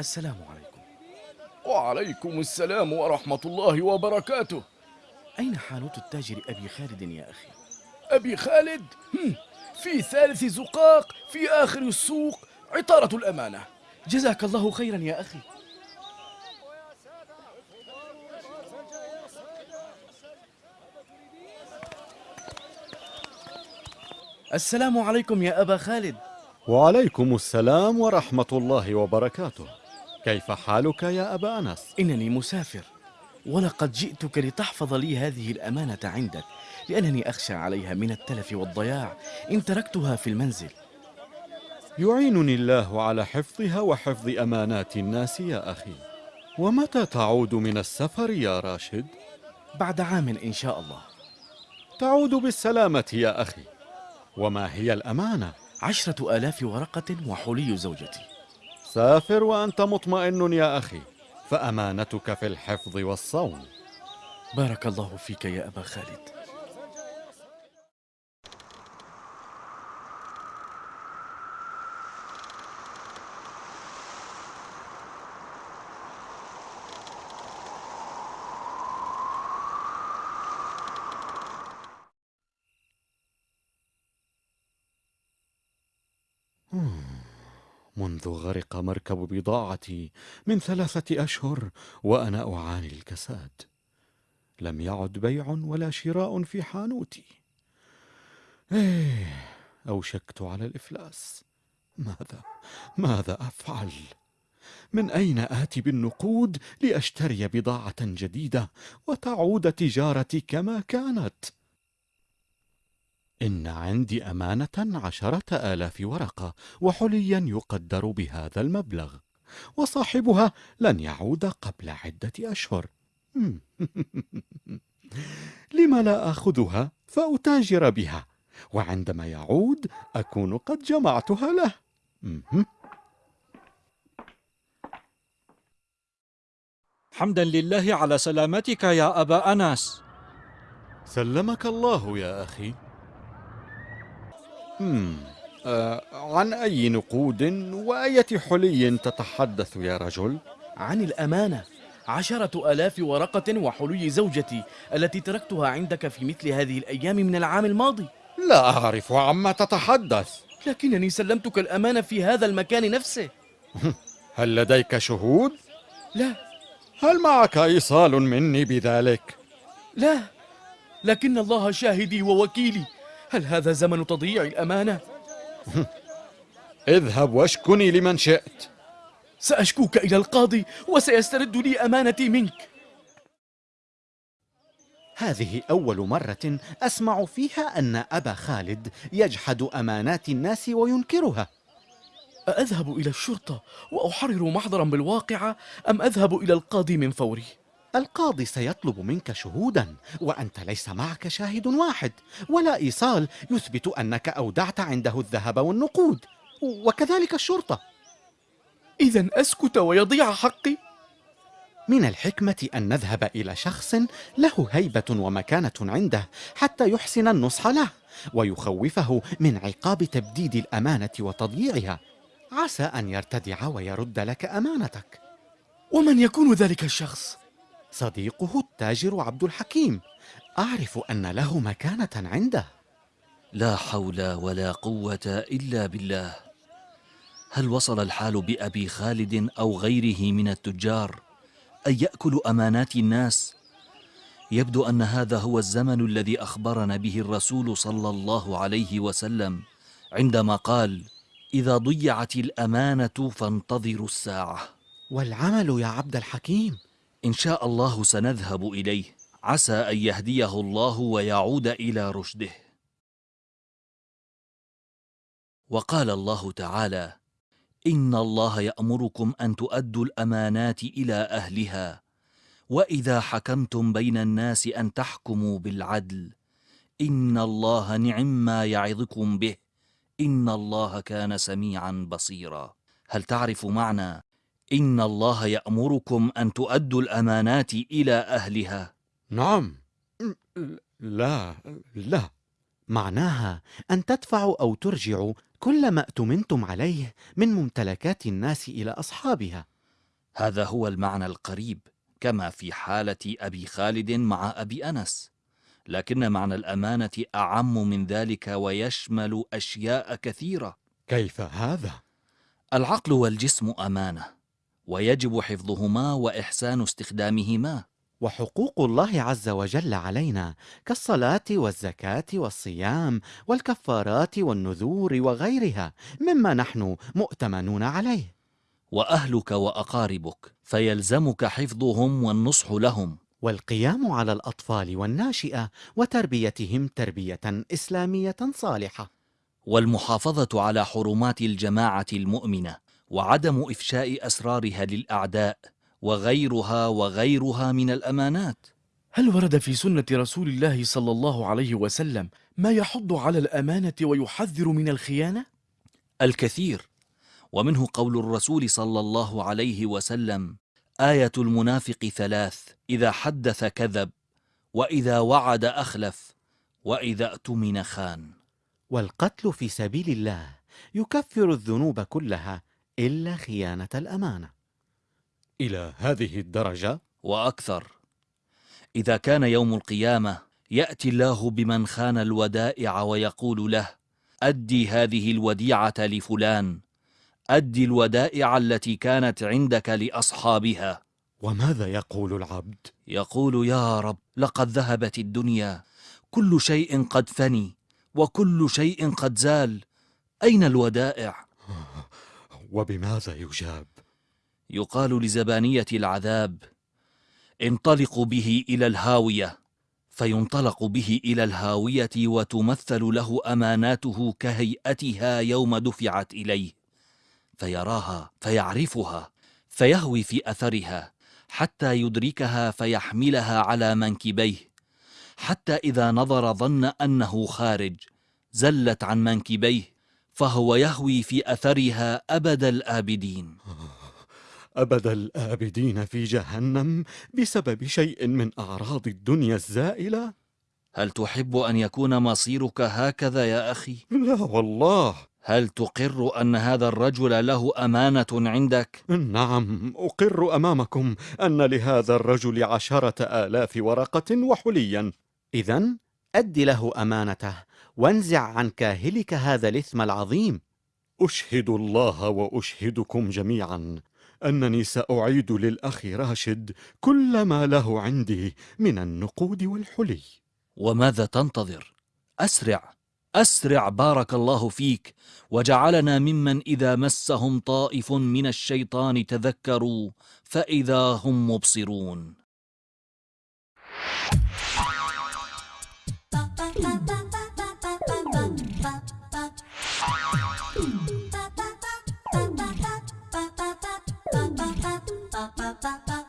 السلام عليكم. وعليكم السلام ورحمة الله وبركاته. أين حانوت التاجر أبي خالد يا أخي؟ أبي خالد؟ في ثالث زقاق في آخر السوق عطارة الأمانة. جزاك الله خيرا يا أخي. السلام عليكم يا أبا خالد. وعليكم السلام ورحمة الله وبركاته. كيف حالك يا أبا أنس؟ إنني مسافر. ولقد جئتك لتحفظ لي هذه الأمانة عندك لأنني أخشى عليها من التلف والضياع. إن تركتها في المنزل. يعينني الله على حفظها وحفظ أمانات الناس يا أخي. ومتى تعود من السفر يا راشد؟ بعد عام إن شاء الله. تعود بالسلامة يا أخي. وما هي الأمانة؟ عشرة آلاف ورقة وحلي زوجتي. سافر وأنت مطمئن يا أخي فأمانتك في الحفظ والصون. بارك الله فيك يا أبا خالد. منذ غرق مركب بضاعتي من ثلاثة أشهر وأنا أعاني الكساد. لم يعد بيع ولا شراء في حانوتي. إيه أوشكت على الإفلاس. ماذا ماذا أفعل؟ من أين آتي بالنقود لأشتري بضاعة جديدة وتعود تجارتي كما كانت؟ إن عندي أمانة عشرة آلاف ورقة وحليا يقدر بهذا المبلغ وصاحبها لن يعود قبل عدة أشهر. لم لا آخذها فأتاجر بها وعندما يعود أكون قد جمعتها له. حمدا لله على سلامتك يا أبا أنس سلمك الله يا أخي. مم. آه عن أي نقود وأية حلي تتحدث يا رجل؟ عن الأمانة عشرة آلاف ورقة وحلي زوجتي التي تركتها عندك في مثل هذه الأيام من العام الماضي لا أعرف عما تتحدث لكنني سلمتك الأمانة في هذا المكان نفسه هل لديك شهود؟ لا هل معك إيصال مني بذلك؟ لا لكن الله شاهدي ووكيلي هل هذا زمن تضييع الأمانة؟ اذهب واشكني لمن شئت سأشكوك إلى القاضي وسيسترد لي أمانتي منك هذه أول مرة أسمع فيها أن أبا خالد يجحد أمانات الناس وينكرها أذهب إلى الشرطة وأحرر محضرا بالواقعة أم أذهب إلى القاضي من فوري؟ القاضي سيطلب منك شهودا وأنت ليس معك شاهد واحد ولا إيصال يثبت أنك أودعت عنده الذهب والنقود وكذلك الشرطة إذا أسكت ويضيع حقي؟ من الحكمة أن نذهب إلى شخص له هيبة ومكانة عنده حتى يحسن النصح له ويخوفه من عقاب تبديد الأمانة وتضييعها عسى أن يرتدع ويرد لك أمانتك ومن يكون ذلك الشخص؟ صديقه التاجر عبد الحكيم. أعرف أن له مكانة عنده. لا حول ولا قوة إلا بالله. هل وصل الحال بأبي خالد أو غيره من التجار أن يأكلوا أمانات الناس؟ يبدو أن هذا هو الزمن الذي أخبرنا به الرسول صلى الله عليه وسلم عندما قال إذا ضيعت الأمانة فانتظروا الساعة. والعمل يا عبد الحكيم. إن شاء الله سنذهب إليه. عسى أن يهديه الله ويعود إلى رشده. وقال الله تعالى إن الله يأمركم أن تؤدوا الأمانات إلى أهلها وإذا حكمتم بين الناس أن تحكموا بالعدل. إن الله نعم ما يعظكم به. إن الله كان سميعا بصيرا. هل تعرف معنى إن الله يأمركم أن تؤدوا الأمانات إلى أهلها. نعم. لا لا. معناها أن تدفعوا أو ترجعوا كل ما اؤتمنتم عليه من ممتلكات الناس إلى أصحابها. هذا هو المعنى القريب كما في حالة أبي خالد مع أبي أنس. لكن معنى الأمانة أعم من ذلك ويشمل أشياء كثيرة. كيف هذا؟ العقل والجسم أمانة. ويجب حفظهما وإحسان استخدامهما. وحقوق الله عز وجل علينا كالصلاة والزكاة والصيام والكفارات والنذور وغيرها مما نحن مؤتمنون عليه. وأهلك وأقاربك فيلزمك حفظهم والنصح لهم. والقيام على الأطفال والناشئة وتربيتهم تربية إسلامية صالحة. والمحافظة على حرمات الجماعة المؤمنة. وعدم إفشاء أسرارها للأعداء وغيرها وغيرها من الأمانات. هل ورد في سنة رسول الله صلى الله عليه وسلم ما يحض على الأمانة ويحذر من الخيانة؟ الكثير. ومنه قول الرسول صلى الله عليه وسلم آية المنافق ثلاث إذا حدث كذب وإذا وعد أخلف وإذا اؤتمن خان. والقتل في سبيل الله يكفر الذنوب كلها إلا خيانة الأمانة إلى هذه الدرجة؟ وأكثر إذا كان يوم القيامة يأتي الله بمن خان الودائع ويقول له أدي هذه الوديعة لفلان أدي الودائع التي كانت عندك لأصحابها وماذا يقول العبد؟ يقول يا رب لقد ذهبت الدنيا كل شيء قد فني وكل شيء قد زال أين الودائع؟ وبماذا يجاب؟ يقال لزبانية العذاب انطلقوا به إلى الهاوية فينطلق به إلى الهاوية وتمثل له أماناته كهيئتها يوم دفعت إليه فيراها فيعرفها فيهوي في أثرها حتى يدركها فيحملها على منكبيه حتى إذا نظر ظن أنه خارج زلت عن منكبيه فهو يهوي في أثرها أبد الآبدين أبد الآبدين في جهنم بسبب شيء من أعراض الدنيا الزائلة؟ هل تحب أن يكون مصيرك هكذا يا أخي؟ لا والله هل تقر أن هذا الرجل له أمانة عندك؟ نعم أقر أمامكم أن لهذا الرجل عشرة آلاف ورقة وحليا إذا أد له أمانته وانزع عن كاهلك هذا الإثم العظيم. أشهد الله وأشهدكم جميعا. أنني سأعيد للأخ راشد كل ما له عندي من النقود والحلي. وماذا تنتظر؟ أسرع أسرع بارك الله فيك. وجعلنا ممن إذا مسهم طائف من الشيطان تذكروا فإذا هم مبصرون. Ba ba ba